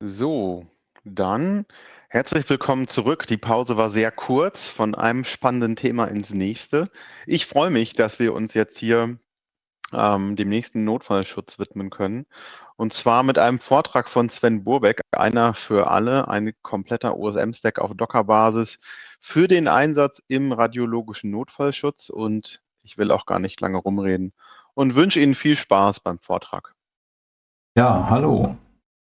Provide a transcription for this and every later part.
So, dann herzlich willkommen zurück. Die Pause war sehr kurz, von einem spannenden Thema ins nächste. Ich freue mich, dass wir uns jetzt hier ähm, dem nächsten Notfallschutz widmen können. Und zwar mit einem Vortrag von Sven Burbeck, einer für alle, ein kompletter OSM-Stack auf Docker-Basis für den Einsatz im radiologischen Notfallschutz. Und ich will auch gar nicht lange rumreden und wünsche Ihnen viel Spaß beim Vortrag. Ja, hallo.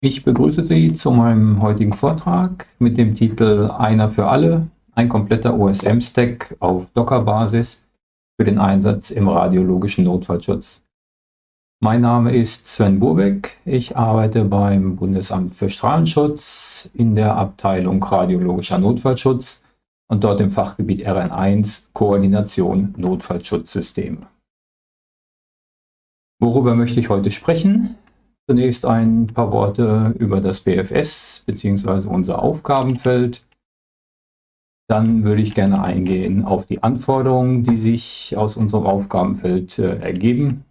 Ich begrüße Sie zu meinem heutigen Vortrag mit dem Titel Einer für alle, ein kompletter OSM-Stack auf Docker-Basis für den Einsatz im radiologischen Notfallschutz. Mein Name ist Sven Burbeck. Ich arbeite beim Bundesamt für Strahlenschutz in der Abteilung Radiologischer Notfallschutz und dort im Fachgebiet RN1 Koordination Notfallschutzsysteme. Worüber möchte ich heute sprechen? Zunächst ein paar Worte über das BFS bzw. unser Aufgabenfeld. Dann würde ich gerne eingehen auf die Anforderungen, die sich aus unserem Aufgabenfeld äh, ergeben.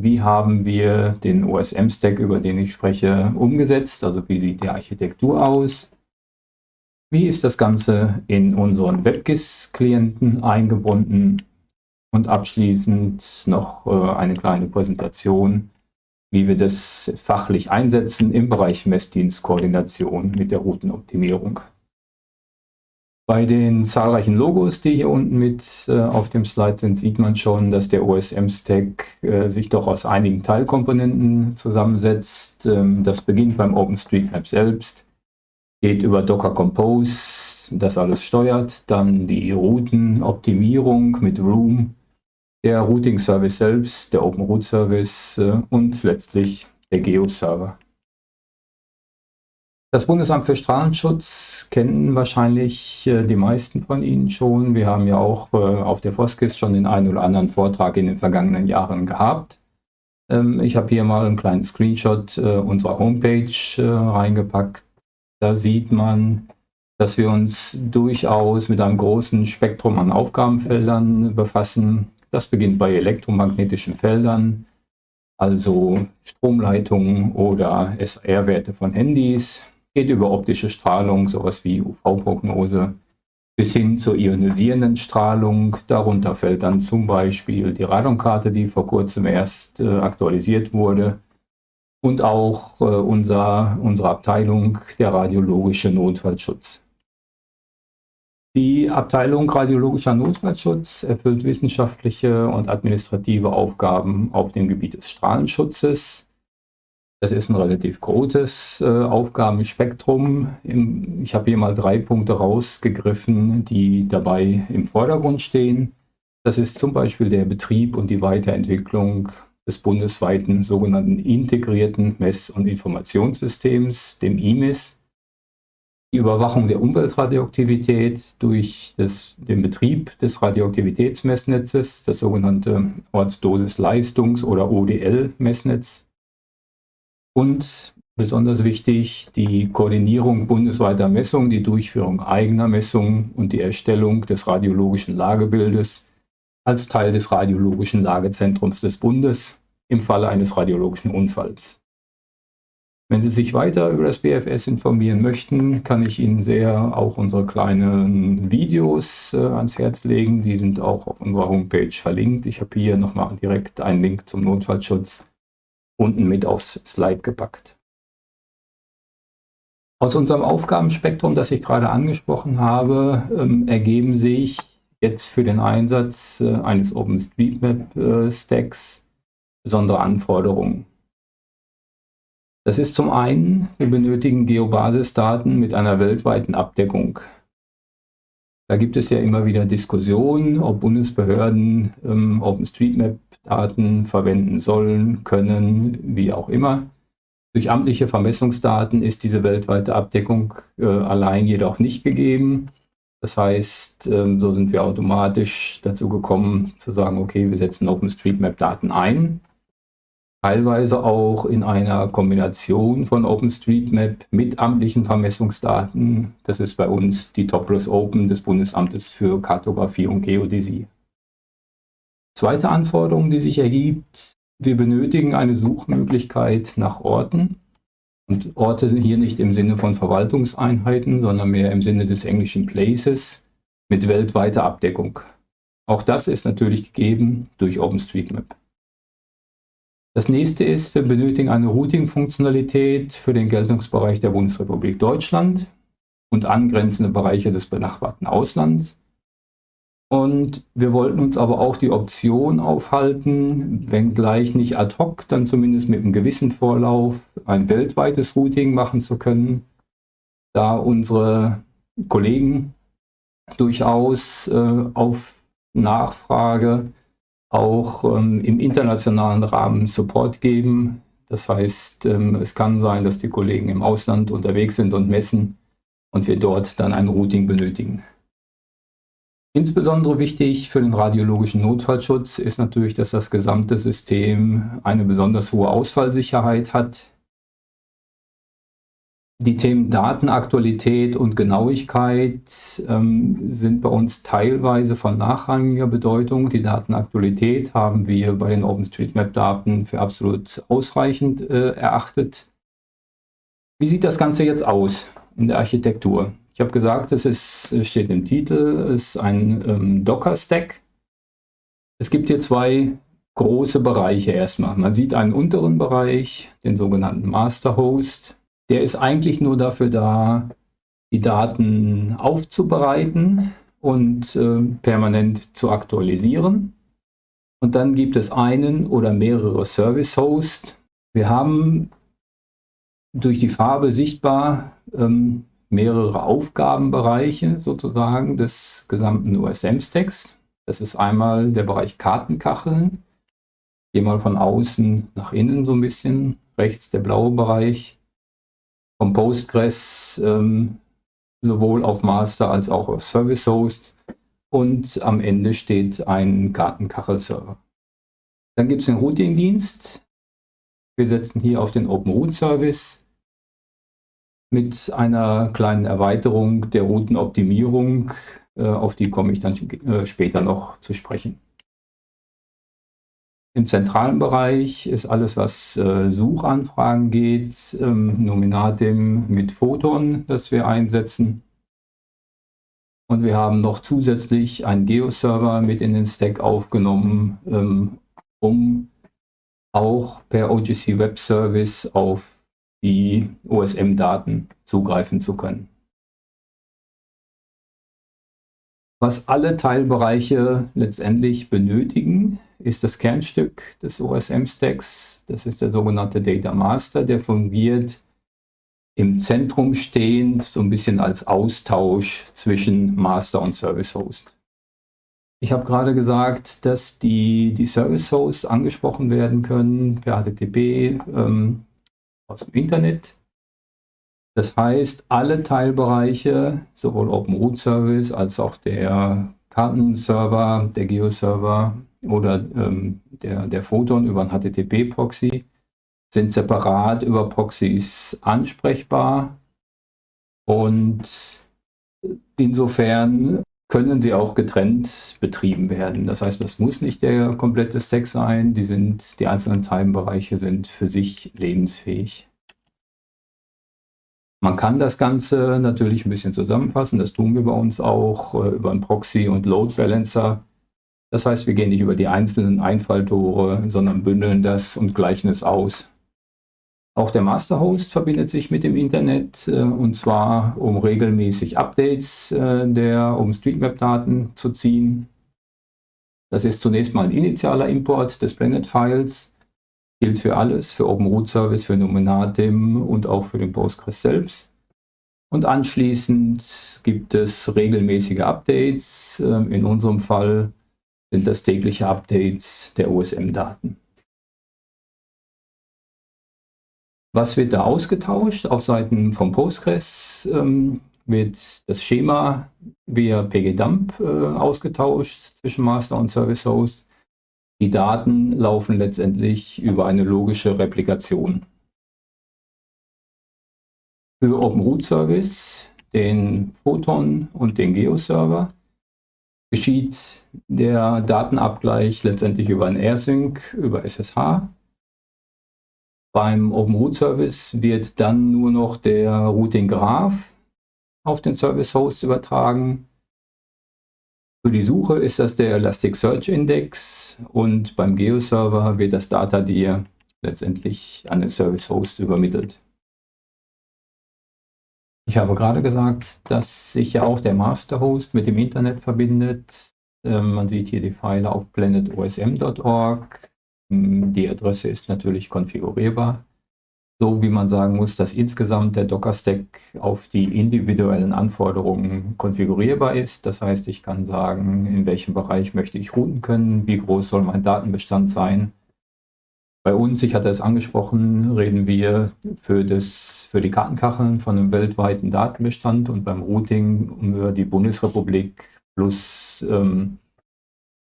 Wie haben wir den OSM-Stack, über den ich spreche, umgesetzt? Also wie sieht die Architektur aus? Wie ist das Ganze in unseren WebGIS-Klienten eingebunden? Und abschließend noch äh, eine kleine Präsentation wie wir das fachlich einsetzen im Bereich Messdienstkoordination mit der Routenoptimierung. Bei den zahlreichen Logos, die hier unten mit äh, auf dem Slide sind, sieht man schon, dass der OSM-Stack äh, sich doch aus einigen Teilkomponenten zusammensetzt. Ähm, das beginnt beim OpenStreetMap selbst, geht über Docker Compose, das alles steuert, dann die Routenoptimierung mit Room, der Routing Service selbst, der Open Route Service äh, und letztlich der Geo-Server. Das Bundesamt für Strahlenschutz kennen wahrscheinlich äh, die meisten von Ihnen schon. Wir haben ja auch äh, auf der Foskis schon den einen oder anderen Vortrag in den vergangenen Jahren gehabt. Ähm, ich habe hier mal einen kleinen Screenshot unserer Homepage reingepackt. Da sieht man, dass wir uns durchaus mit einem großen Spektrum an Aufgabenfeldern befassen. Das beginnt bei elektromagnetischen Feldern, also Stromleitungen oder SR-Werte von Handys, geht über optische Strahlung, sowas wie UV-Prognose, bis hin zur ionisierenden Strahlung. Darunter fällt dann zum Beispiel die Radonkarte, die vor kurzem erst äh, aktualisiert wurde, und auch äh, unser, unsere Abteilung der radiologische Notfallschutz. Die Abteilung Radiologischer Notfallschutz erfüllt wissenschaftliche und administrative Aufgaben auf dem Gebiet des Strahlenschutzes. Das ist ein relativ großes äh, Aufgabenspektrum. Im, ich habe hier mal drei Punkte rausgegriffen, die dabei im Vordergrund stehen. Das ist zum Beispiel der Betrieb und die Weiterentwicklung des bundesweiten sogenannten integrierten Mess- und Informationssystems, dem IMIS die Überwachung der Umweltradioaktivität durch das, den Betrieb des Radioaktivitätsmessnetzes, das sogenannte Ortsdosis-Leistungs- oder ODL-Messnetz. Und besonders wichtig, die Koordinierung bundesweiter Messungen, die Durchführung eigener Messungen und die Erstellung des radiologischen Lagebildes als Teil des radiologischen Lagezentrums des Bundes im Falle eines radiologischen Unfalls. Wenn Sie sich weiter über das BFS informieren möchten, kann ich Ihnen sehr auch unsere kleinen Videos äh, ans Herz legen. Die sind auch auf unserer Homepage verlinkt. Ich habe hier nochmal direkt einen Link zum Notfallschutz unten mit aufs Slide gepackt. Aus unserem Aufgabenspektrum, das ich gerade angesprochen habe, ähm, ergeben sich jetzt für den Einsatz äh, eines OpenStreetMap-Stacks äh, besondere Anforderungen. Das ist zum einen, wir benötigen Geobasisdaten mit einer weltweiten Abdeckung. Da gibt es ja immer wieder Diskussionen, ob Bundesbehörden ähm, OpenStreetMap-Daten verwenden sollen, können, wie auch immer. Durch amtliche Vermessungsdaten ist diese weltweite Abdeckung äh, allein jedoch nicht gegeben. Das heißt, ähm, so sind wir automatisch dazu gekommen zu sagen, okay, wir setzen OpenStreetMap-Daten ein teilweise auch in einer Kombination von OpenStreetMap mit amtlichen Vermessungsdaten. Das ist bei uns die Topless Open des Bundesamtes für Kartografie und Geodäsie. Zweite Anforderung, die sich ergibt, wir benötigen eine Suchmöglichkeit nach Orten. Und Orte sind hier nicht im Sinne von Verwaltungseinheiten, sondern mehr im Sinne des englischen Places mit weltweiter Abdeckung. Auch das ist natürlich gegeben durch OpenStreetMap. Das nächste ist, wir benötigen eine Routing-Funktionalität für den Geltungsbereich der Bundesrepublik Deutschland und angrenzende Bereiche des benachbarten Auslands. Und wir wollten uns aber auch die Option aufhalten, wenngleich nicht ad hoc, dann zumindest mit einem gewissen Vorlauf ein weltweites Routing machen zu können, da unsere Kollegen durchaus äh, auf Nachfrage auch ähm, im internationalen Rahmen Support geben. Das heißt, ähm, es kann sein, dass die Kollegen im Ausland unterwegs sind und messen und wir dort dann ein Routing benötigen. Insbesondere wichtig für den radiologischen Notfallschutz ist natürlich, dass das gesamte System eine besonders hohe Ausfallsicherheit hat. Die Themen Datenaktualität und Genauigkeit ähm, sind bei uns teilweise von nachrangiger Bedeutung. Die Datenaktualität haben wir bei den OpenStreetMap-Daten für absolut ausreichend äh, erachtet. Wie sieht das Ganze jetzt aus in der Architektur? Ich habe gesagt, es ist, steht im Titel, es ist ein ähm, Docker-Stack. Es gibt hier zwei große Bereiche erstmal. Man sieht einen unteren Bereich, den sogenannten Master Host. Der ist eigentlich nur dafür da, die Daten aufzubereiten und äh, permanent zu aktualisieren. Und dann gibt es einen oder mehrere Service Hosts. Wir haben durch die Farbe sichtbar ähm, mehrere Aufgabenbereiche sozusagen des gesamten USM-Stacks. Das ist einmal der Bereich Kartenkacheln. Gehe mal von außen nach innen so ein bisschen. Rechts der blaue Bereich. Vom Postgres ähm, sowohl auf Master als auch auf Service Host. Und am Ende steht ein Kartenkachelserver. Dann gibt es den Routing-Dienst. Wir setzen hier auf den Open Route Service mit einer kleinen Erweiterung der Routenoptimierung, äh, auf die komme ich dann äh, später noch zu sprechen. Im zentralen Bereich ist alles, was äh, Suchanfragen geht, ähm, Nominatim mit Photon, das wir einsetzen. Und wir haben noch zusätzlich einen Geo-Server mit in den Stack aufgenommen, ähm, um auch per OGC Web Service auf die OSM-Daten zugreifen zu können. Was alle Teilbereiche letztendlich benötigen, ist das Kernstück des OSM-Stacks. Das ist der sogenannte Data Master, der fungiert im Zentrum stehend so ein bisschen als Austausch zwischen Master und Service Host. Ich habe gerade gesagt, dass die, die Service Hosts angesprochen werden können per HTTP, ähm, aus dem Internet. Das heißt, alle Teilbereiche, sowohl Open Root Service als auch der Kartenserver, der Geo-Server oder ähm, der, der Photon über ein HTTP-Proxy, sind separat über Proxys ansprechbar und insofern können sie auch getrennt betrieben werden. Das heißt, das muss nicht der komplette Stack sein. Die, sind, die einzelnen Teilbereiche sind für sich lebensfähig. Man kann das Ganze natürlich ein bisschen zusammenfassen. Das tun wir bei uns auch äh, über einen Proxy und Load Balancer. Das heißt, wir gehen nicht über die einzelnen Einfalltore, sondern bündeln das und gleichen es aus. Auch der Masterhost verbindet sich mit dem Internet äh, und zwar um regelmäßig Updates äh, der OpenStreetMap-Daten zu ziehen. Das ist zunächst mal ein initialer Import des Planet-Files, gilt für alles, für Open Root Service, für Nominatim und auch für den Postgres selbst. Und anschließend gibt es regelmäßige Updates. Äh, in unserem Fall sind das tägliche Updates der OSM-Daten. Was wird da ausgetauscht? Auf Seiten vom Postgres ähm, wird das Schema via pgdump äh, ausgetauscht zwischen Master und Service Host. Die Daten laufen letztendlich über eine logische Replikation. Für Open Root Service, den Photon und den Geo-Server geschieht der Datenabgleich letztendlich über ein AirSync, über SSH Beim Open Root Service wird dann nur noch der Routing Graph auf den Service Host übertragen. Für die Suche ist das der Elasticsearch Index und beim Geo-Server wird das Data dir letztendlich an den Service Host übermittelt. Ich habe gerade gesagt, dass sich ja auch der Master Host mit dem Internet verbindet. Ähm, man sieht hier die Pfeile auf planetosm.org. Hm, die Adresse ist natürlich konfigurierbar so wie man sagen muss, dass insgesamt der Docker-Stack auf die individuellen Anforderungen konfigurierbar ist. Das heißt, ich kann sagen, in welchem Bereich möchte ich routen können, wie groß soll mein Datenbestand sein. Bei uns, ich hatte es angesprochen, reden wir für, das, für die Kartenkacheln von einem weltweiten Datenbestand und beim Routing über die Bundesrepublik plus ähm,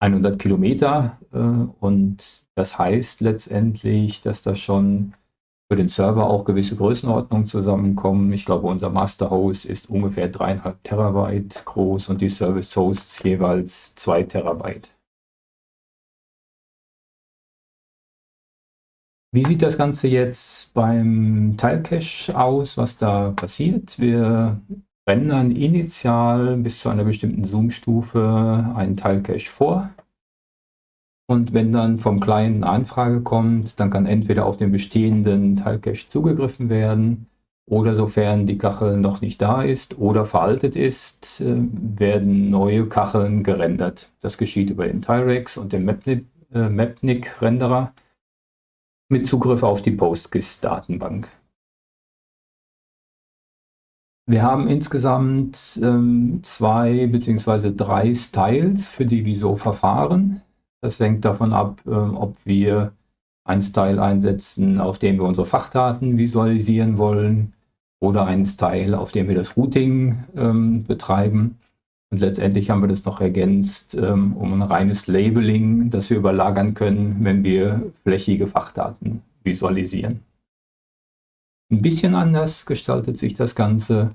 100 Kilometer. Äh, und das heißt letztendlich, dass das schon für den Server auch gewisse Größenordnungen zusammenkommen. Ich glaube, unser Master Host ist ungefähr dreieinhalb Terabyte groß und die Service Hosts jeweils zwei Terabyte. Wie sieht das Ganze jetzt beim Teilcache aus, was da passiert? Wir rendern initial bis zu einer bestimmten Zoom-Stufe einen Teilcache vor. Und wenn dann vom Client eine Anfrage kommt, dann kann entweder auf den bestehenden Teilcache zugegriffen werden oder sofern die Kachel noch nicht da ist oder veraltet ist, äh, werden neue Kacheln gerendert. Das geschieht über den Tyrex und den Mapnik-Renderer äh, mit Zugriff auf die PostGIS-Datenbank. Wir haben insgesamt ähm, zwei bzw. drei Styles, für die wir so verfahren. Das hängt davon ab, ähm, ob wir einen Style einsetzen, auf dem wir unsere Fachdaten visualisieren wollen oder einen Style, auf dem wir das Routing ähm, betreiben. Und letztendlich haben wir das noch ergänzt ähm, um ein reines Labeling, das wir überlagern können, wenn wir flächige Fachdaten visualisieren. Ein bisschen anders gestaltet sich das Ganze,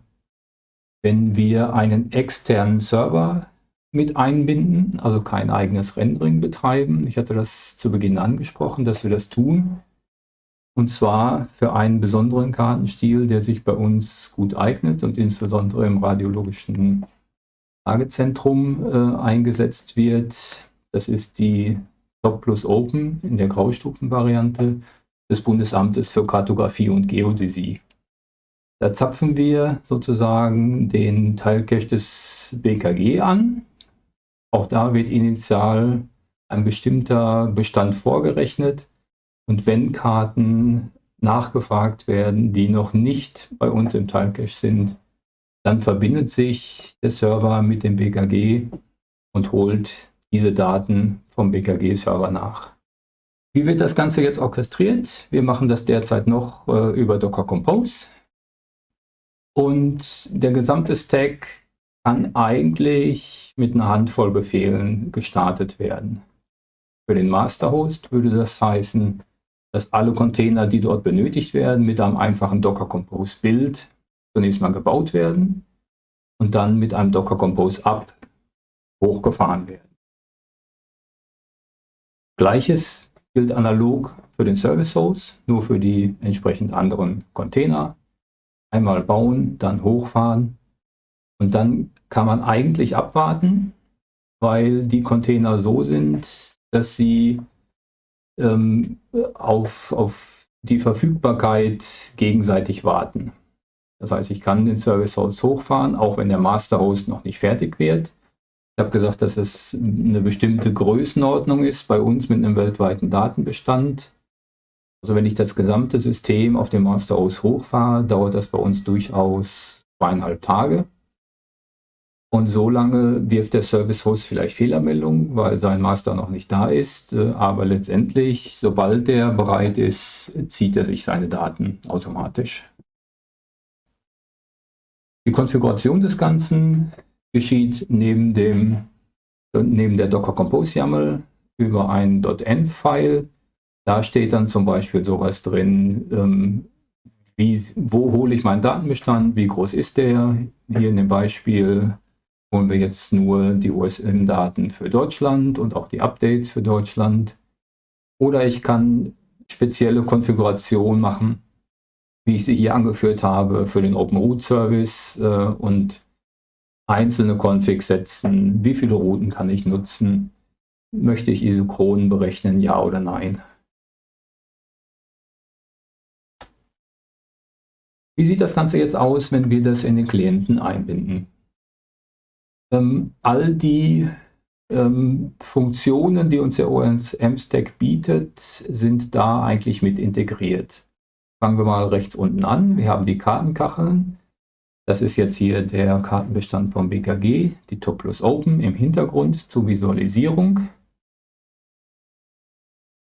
wenn wir einen externen Server mit einbinden, also kein eigenes Rendering betreiben. Ich hatte das zu Beginn angesprochen, dass wir das tun. Und zwar für einen besonderen Kartenstil, der sich bei uns gut eignet und insbesondere im radiologischen Lagezentrum äh, eingesetzt wird. Das ist die Top Plus Open in der Graustufenvariante des Bundesamtes für Kartografie und Geodäsie. Da zapfen wir sozusagen den Teilcache des BKG an, auch da wird initial ein bestimmter Bestand vorgerechnet und wenn Karten nachgefragt werden, die noch nicht bei uns im Timecache sind, dann verbindet sich der Server mit dem BKG und holt diese Daten vom BKG-Server nach. Wie wird das Ganze jetzt orchestriert? Wir machen das derzeit noch äh, über Docker Compose. Und der gesamte Stack kann eigentlich mit einer Handvoll Befehlen gestartet werden. Für den Masterhost würde das heißen, dass alle Container, die dort benötigt werden, mit einem einfachen Docker Compose Build zunächst mal gebaut werden und dann mit einem Docker Compose Up hochgefahren werden. Gleiches gilt analog für den Service Host, nur für die entsprechend anderen Container. Einmal bauen, dann hochfahren und dann kann man eigentlich abwarten, weil die Container so sind, dass sie ähm, auf, auf die Verfügbarkeit gegenseitig warten. Das heißt, ich kann den Service Host hochfahren, auch wenn der Master Host noch nicht fertig wird. Ich habe gesagt, dass es eine bestimmte Größenordnung ist bei uns mit einem weltweiten Datenbestand. Also wenn ich das gesamte System auf dem Master Host hochfahre, dauert das bei uns durchaus zweieinhalb Tage. Und so lange wirft der Service Host vielleicht Fehlermeldungen, weil sein Master noch nicht da ist. Aber letztendlich, sobald der bereit ist, zieht er sich seine Daten automatisch. Die Konfiguration des Ganzen geschieht neben, dem, neben der Docker Compose YAML über ein .env-File. Da steht dann zum Beispiel sowas drin, ähm, wie, wo hole ich meinen Datenbestand, wie groß ist der. Hier in dem Beispiel holen wir jetzt nur die USM-Daten für Deutschland und auch die Updates für Deutschland. Oder ich kann spezielle Konfiguration machen, wie ich sie hier angeführt habe, für den Open Root Service äh, und einzelne Configs setzen. Wie viele Routen kann ich nutzen? Möchte ich Isochronen berechnen, ja oder nein? Wie sieht das Ganze jetzt aus, wenn wir das in den Klienten einbinden? Ähm, all die ähm, Funktionen, die uns der OSM-Stack bietet, sind da eigentlich mit integriert. Fangen wir mal rechts unten an. Wir haben die Kartenkacheln. Das ist jetzt hier der Kartenbestand vom BKG, die Top plus Open im Hintergrund zur Visualisierung.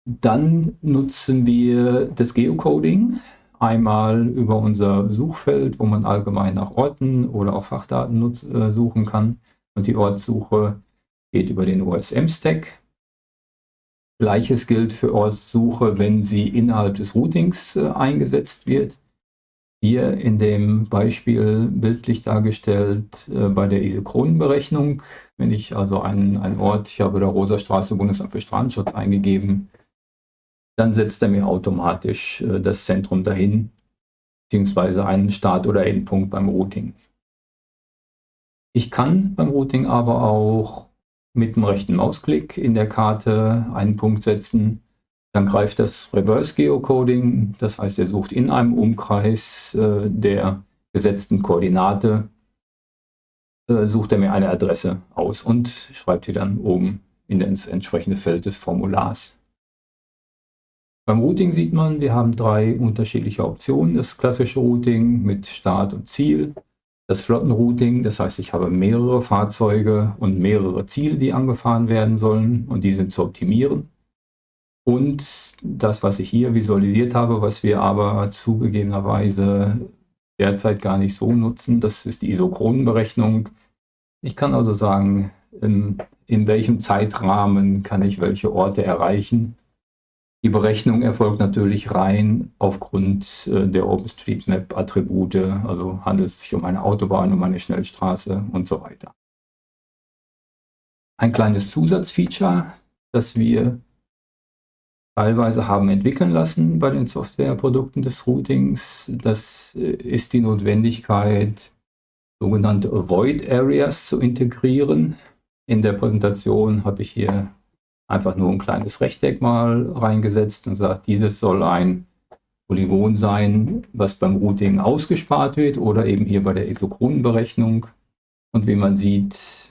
Dann nutzen wir das Geocoding. Einmal über unser Suchfeld, wo man allgemein nach Orten oder auch Fachdaten äh, suchen kann. Und die Ortssuche geht über den OSM-Stack. Gleiches gilt für Ortssuche, wenn sie innerhalb des Routings äh, eingesetzt wird. Hier in dem Beispiel bildlich dargestellt äh, bei der Isochronenberechnung. Wenn ich also einen, einen Ort, ich habe da Rosa Straße Bundesamt für Strahlenschutz eingegeben, dann setzt er mir automatisch äh, das Zentrum dahin, beziehungsweise einen Start- oder Endpunkt beim Routing. Ich kann beim Routing aber auch mit dem rechten Mausklick in der Karte einen Punkt setzen. Dann greift das Reverse Geocoding, das heißt, er sucht in einem Umkreis äh, der gesetzten Koordinate, äh, sucht er mir eine Adresse aus und schreibt die dann oben in das entsprechende Feld des Formulars. Beim Routing sieht man, wir haben drei unterschiedliche Optionen. Das klassische Routing mit Start und Ziel. Das Flottenrouting, das heißt, ich habe mehrere Fahrzeuge und mehrere Ziele, die angefahren werden sollen und die sind zu optimieren. Und das, was ich hier visualisiert habe, was wir aber zugegebenerweise derzeit gar nicht so nutzen, das ist die Isochronenberechnung. Ich kann also sagen, in, in welchem Zeitrahmen kann ich welche Orte erreichen die Berechnung erfolgt natürlich rein aufgrund äh, der OpenStreetMap-Attribute, also handelt es sich um eine Autobahn, um eine Schnellstraße und so weiter. Ein kleines Zusatzfeature, das wir teilweise haben entwickeln lassen bei den Softwareprodukten des Routings, das äh, ist die Notwendigkeit, sogenannte Avoid Areas zu integrieren. In der Präsentation habe ich hier einfach nur ein kleines Rechteck mal reingesetzt und sagt, dieses soll ein Polygon sein, was beim Routing ausgespart wird oder eben hier bei der Isochronenberechnung. Und wie man sieht,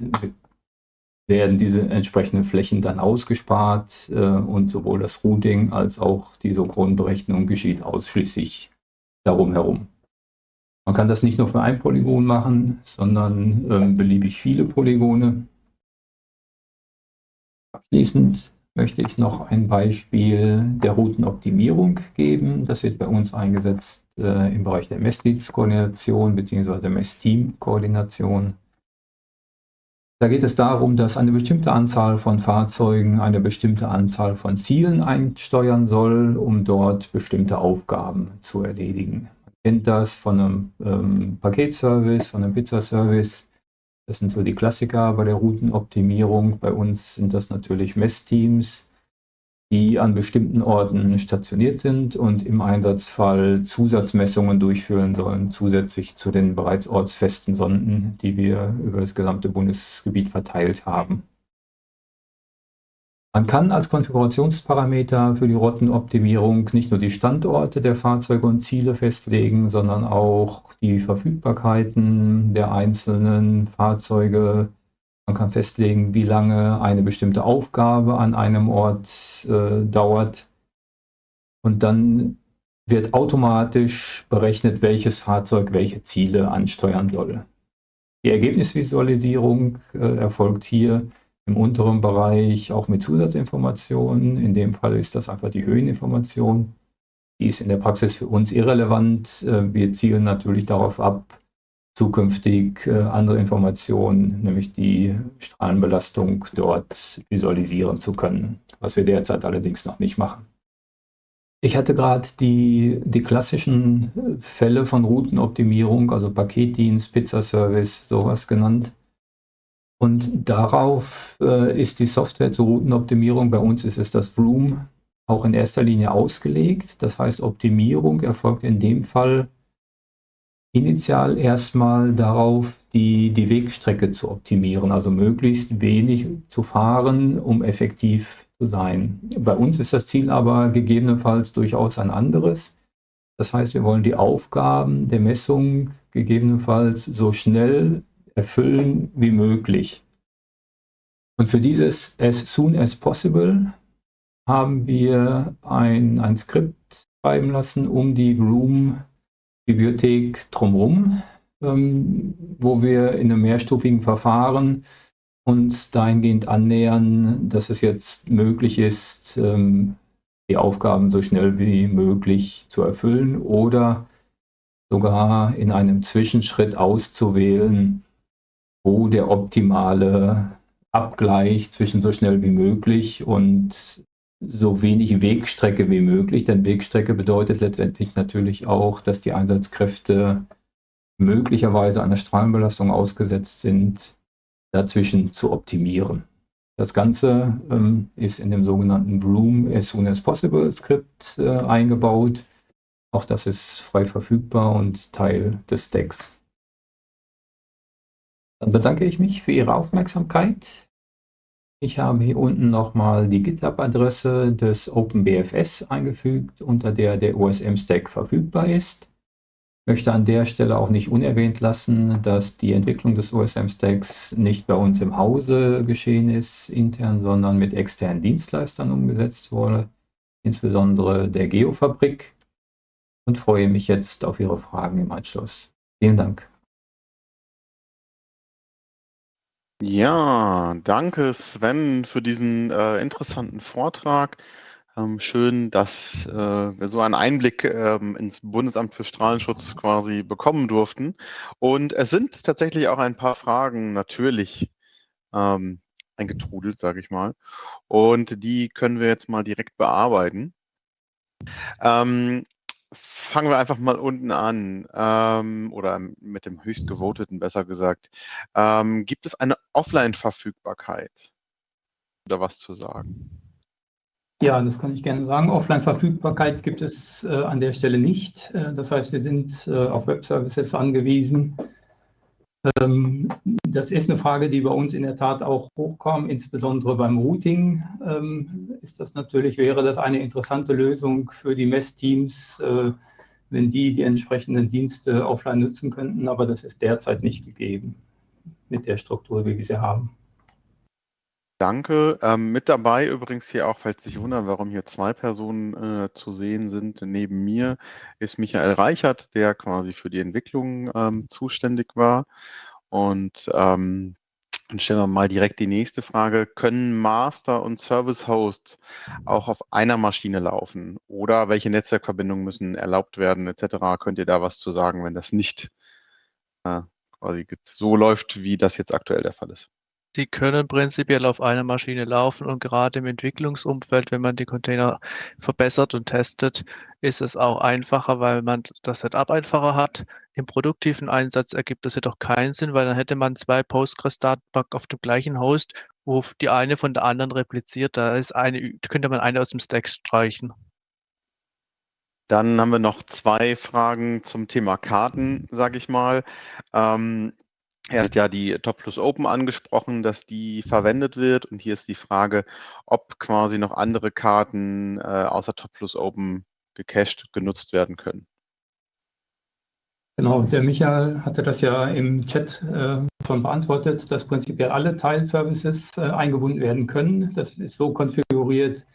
werden diese entsprechenden Flächen dann ausgespart äh, und sowohl das Routing als auch die Isochronenberechnung geschieht ausschließlich darum herum. Man kann das nicht nur für ein Polygon machen, sondern ähm, beliebig viele Polygone. Abschließend möchte ich noch ein Beispiel der Routenoptimierung geben. Das wird bei uns eingesetzt äh, im Bereich der Messdienstkoordination bzw. der Messteam-Koordination. Da geht es darum, dass eine bestimmte Anzahl von Fahrzeugen eine bestimmte Anzahl von Zielen einsteuern soll, um dort bestimmte Aufgaben zu erledigen. Man kennt das von einem ähm, Paketservice, von einem Pizzaservice. Das sind so die Klassiker bei der Routenoptimierung. Bei uns sind das natürlich Messteams, die an bestimmten Orten stationiert sind und im Einsatzfall Zusatzmessungen durchführen sollen, zusätzlich zu den bereits ortsfesten Sonden, die wir über das gesamte Bundesgebiet verteilt haben. Man kann als Konfigurationsparameter für die Routenoptimierung nicht nur die Standorte der Fahrzeuge und Ziele festlegen, sondern auch die Verfügbarkeiten der einzelnen Fahrzeuge. Man kann festlegen, wie lange eine bestimmte Aufgabe an einem Ort äh, dauert. Und dann wird automatisch berechnet, welches Fahrzeug welche Ziele ansteuern soll. Die Ergebnisvisualisierung äh, erfolgt hier im unteren Bereich auch mit Zusatzinformationen. In dem Fall ist das einfach die Höheninformation. Die ist in der Praxis für uns irrelevant. Äh, wir zielen natürlich darauf ab, zukünftig äh, andere Informationen, nämlich die Strahlenbelastung dort visualisieren zu können, was wir derzeit allerdings noch nicht machen. Ich hatte gerade die, die klassischen äh, Fälle von Routenoptimierung, also Paketdienst, Pizzaservice, sowas genannt. Und darauf äh, ist die Software zur Routenoptimierung, bei uns ist es das Vroom, auch in erster Linie ausgelegt. Das heißt, Optimierung erfolgt in dem Fall initial erstmal darauf, die, die Wegstrecke zu optimieren, also möglichst wenig zu fahren, um effektiv zu sein. Bei uns ist das Ziel aber gegebenenfalls durchaus ein anderes. Das heißt, wir wollen die Aufgaben der Messung gegebenenfalls so schnell erfüllen wie möglich. Und für dieses as soon as possible haben wir ein, ein Skript schreiben lassen um die Room-Bibliothek drumherum, ähm, wo wir in einem mehrstufigen Verfahren uns dahingehend annähern, dass es jetzt möglich ist, ähm, die Aufgaben so schnell wie möglich zu erfüllen oder sogar in einem Zwischenschritt auszuwählen, wo der optimale Abgleich zwischen so schnell wie möglich und so wenig Wegstrecke wie möglich, denn Wegstrecke bedeutet letztendlich natürlich auch, dass die Einsatzkräfte möglicherweise einer Strahlenbelastung ausgesetzt sind, dazwischen zu optimieren. Das Ganze ähm, ist in dem sogenannten Room as soon as possible Skript äh, eingebaut. Auch das ist frei verfügbar und Teil des Stacks. Dann bedanke ich mich für Ihre Aufmerksamkeit. Ich habe hier unten nochmal die GitHub-Adresse des OpenBFS eingefügt, unter der der OSM-Stack verfügbar ist. Ich möchte an der Stelle auch nicht unerwähnt lassen, dass die Entwicklung des OSM-Stacks nicht bei uns im Hause geschehen ist, intern, sondern mit externen Dienstleistern umgesetzt wurde, insbesondere der Geofabrik und freue mich jetzt auf Ihre Fragen im Anschluss. Vielen Dank. Ja, danke Sven für diesen äh, interessanten Vortrag. Ähm, schön, dass äh, wir so einen Einblick ähm, ins Bundesamt für Strahlenschutz quasi bekommen durften. Und es sind tatsächlich auch ein paar Fragen natürlich ähm, eingetrudelt, sage ich mal. Und die können wir jetzt mal direkt bearbeiten. Ähm, fangen wir einfach mal unten an ähm, oder mit dem höchst gevoteten, besser gesagt. Ähm, gibt es eine Offline-Verfügbarkeit? Oder was zu sagen? Ja, das kann ich gerne sagen. Offline-Verfügbarkeit gibt es äh, an der Stelle nicht. Äh, das heißt, wir sind äh, auf Web-Services angewiesen. Ähm, das ist eine Frage, die bei uns in der Tat auch hochkam, insbesondere beim Routing ähm, ist das natürlich, wäre das eine interessante Lösung für die Messteams, äh, wenn die die entsprechenden Dienste offline nutzen könnten, aber das ist derzeit nicht gegeben mit der Struktur, wie wir sie haben. Danke. Ähm, mit dabei übrigens hier auch, falls Sie sich wundern, warum hier zwei Personen äh, zu sehen sind, neben mir ist Michael Reichert, der quasi für die Entwicklung ähm, zuständig war. Und ähm, dann stellen wir mal direkt die nächste Frage. Können Master und Service Hosts auch auf einer Maschine laufen? Oder welche Netzwerkverbindungen müssen erlaubt werden, etc.? Könnt ihr da was zu sagen, wenn das nicht äh, quasi so läuft, wie das jetzt aktuell der Fall ist? Sie können prinzipiell auf einer Maschine laufen und gerade im Entwicklungsumfeld, wenn man die Container verbessert und testet, ist es auch einfacher, weil man das Setup einfacher hat. Im produktiven Einsatz ergibt das jedoch keinen Sinn, weil dann hätte man zwei Postgres-Datenbank auf dem gleichen Host, wo die eine von der anderen repliziert. Da ist eine, könnte man eine aus dem Stack streichen. Dann haben wir noch zwei Fragen zum Thema Karten, sage ich mal. Ähm, er hat ja die Top Plus Open angesprochen, dass die verwendet wird. Und hier ist die Frage, ob quasi noch andere Karten äh, außer Top Plus Open gecached genutzt werden können. Genau, der Michael hatte das ja im Chat äh, schon beantwortet, dass prinzipiell alle Teilservices äh, eingebunden werden können. Das ist so konfiguriert,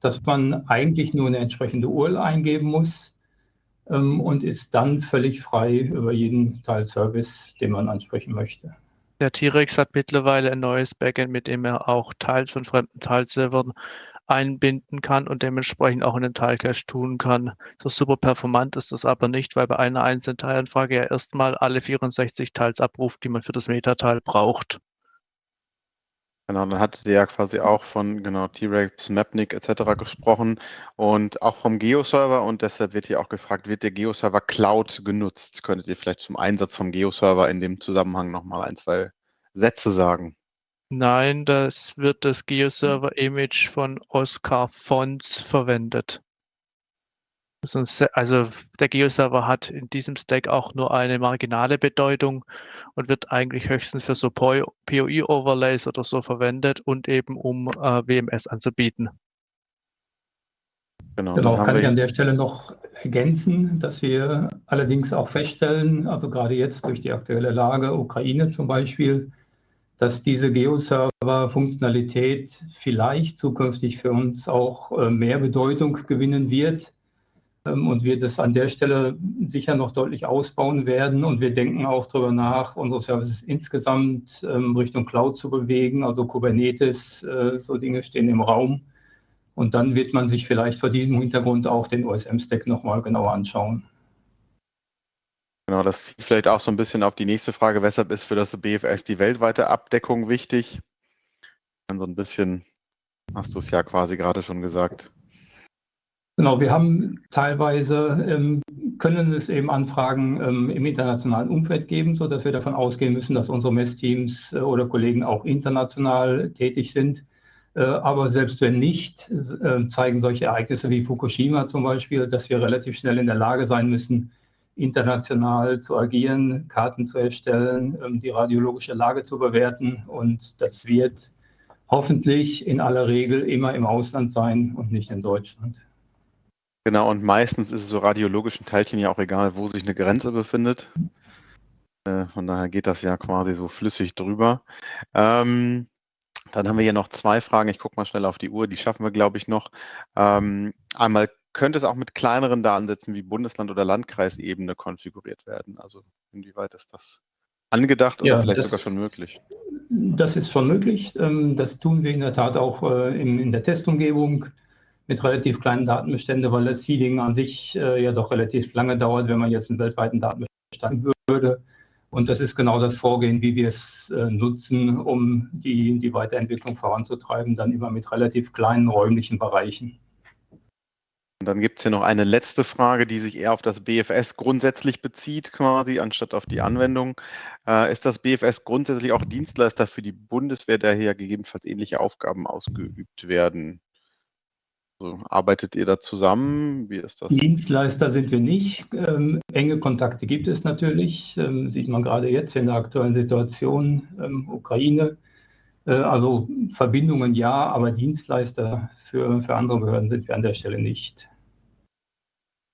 dass man eigentlich nur eine entsprechende URL eingeben muss und ist dann völlig frei über jeden Teilservice, den man ansprechen möchte. Der T-Rex hat mittlerweile ein neues Backend, mit dem er auch Teils von fremden Teilservern einbinden kann und dementsprechend auch in den Teilcache tun kann. So super performant ist das aber nicht, weil bei einer einzelnen Teilanfrage er erstmal alle 64 Teils abruft, die man für das Metateil braucht. Genau, dann hattet ihr ja quasi auch von genau T-Rex, Mapnik etc. gesprochen und auch vom Geo-Server und deshalb wird hier auch gefragt, wird der Geo-Server Cloud genutzt? Könntet ihr vielleicht zum Einsatz vom Geo-Server in dem Zusammenhang nochmal ein, zwei Sätze sagen? Nein, das wird das GeoServer-Image von Oscar Fons verwendet. Also der GeoServer hat in diesem Stack auch nur eine marginale Bedeutung und wird eigentlich höchstens für so POI-Overlays oder so verwendet und eben um äh, WMS anzubieten. Genau, genau kann ich an der Stelle noch ergänzen, dass wir allerdings auch feststellen, also gerade jetzt durch die aktuelle Lage, Ukraine zum Beispiel, dass diese Geo-Server-Funktionalität vielleicht zukünftig für uns auch äh, mehr Bedeutung gewinnen wird und wir das an der Stelle sicher noch deutlich ausbauen werden. Und wir denken auch darüber nach, unsere Services insgesamt ähm, Richtung Cloud zu bewegen, also Kubernetes, äh, so Dinge stehen im Raum. Und dann wird man sich vielleicht vor diesem Hintergrund auch den OSM-Stack nochmal genauer anschauen. Genau, das zieht vielleicht auch so ein bisschen auf die nächste Frage. Weshalb ist für das BFS die weltweite Abdeckung wichtig? Dann so ein bisschen, hast du es ja quasi gerade schon gesagt. Genau, wir haben teilweise, ähm, können es eben Anfragen ähm, im internationalen Umfeld geben, sodass wir davon ausgehen müssen, dass unsere Messteams äh, oder Kollegen auch international tätig sind. Äh, aber selbst wenn nicht, äh, zeigen solche Ereignisse wie Fukushima zum Beispiel, dass wir relativ schnell in der Lage sein müssen, international zu agieren, Karten zu erstellen, ähm, die radiologische Lage zu bewerten. Und das wird hoffentlich in aller Regel immer im Ausland sein und nicht in Deutschland. Genau, und meistens ist es so radiologischen Teilchen ja auch egal, wo sich eine Grenze befindet. Äh, von daher geht das ja quasi so flüssig drüber. Ähm, dann haben wir hier noch zwei Fragen. Ich gucke mal schnell auf die Uhr. Die schaffen wir, glaube ich, noch. Ähm, einmal könnte es auch mit kleineren Datensätzen wie Bundesland- oder Landkreisebene konfiguriert werden. Also inwieweit ist das angedacht oder ja, vielleicht das, sogar schon möglich? Das ist schon möglich. Ähm, das tun wir in der Tat auch äh, in der Testumgebung mit relativ kleinen Datenbeständen, weil das Seeding an sich äh, ja doch relativ lange dauert, wenn man jetzt einen weltweiten Datenbestand würde. Und das ist genau das Vorgehen, wie wir es äh, nutzen, um die, die Weiterentwicklung voranzutreiben, dann immer mit relativ kleinen räumlichen Bereichen. Und dann gibt es hier noch eine letzte Frage, die sich eher auf das BFS grundsätzlich bezieht, quasi, anstatt auf die Anwendung. Äh, ist das BFS grundsätzlich auch Dienstleister für die Bundeswehr, der hier gegebenenfalls ähnliche Aufgaben ausgeübt werden? Also arbeitet ihr da zusammen? Wie ist das? Dienstleister sind wir nicht. Ähm, enge Kontakte gibt es natürlich. Ähm, sieht man gerade jetzt in der aktuellen Situation ähm, Ukraine. Äh, also Verbindungen ja, aber Dienstleister für, für andere Behörden sind wir an der Stelle nicht.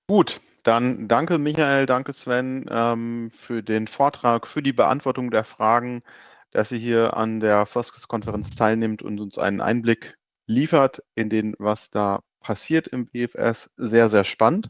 Gut, dann danke Michael, danke Sven ähm, für den Vortrag, für die Beantwortung der Fragen, dass ihr hier an der Foskes-Konferenz teilnimmt und uns einen Einblick liefert in den, was da passiert im BFS. Sehr, sehr spannend.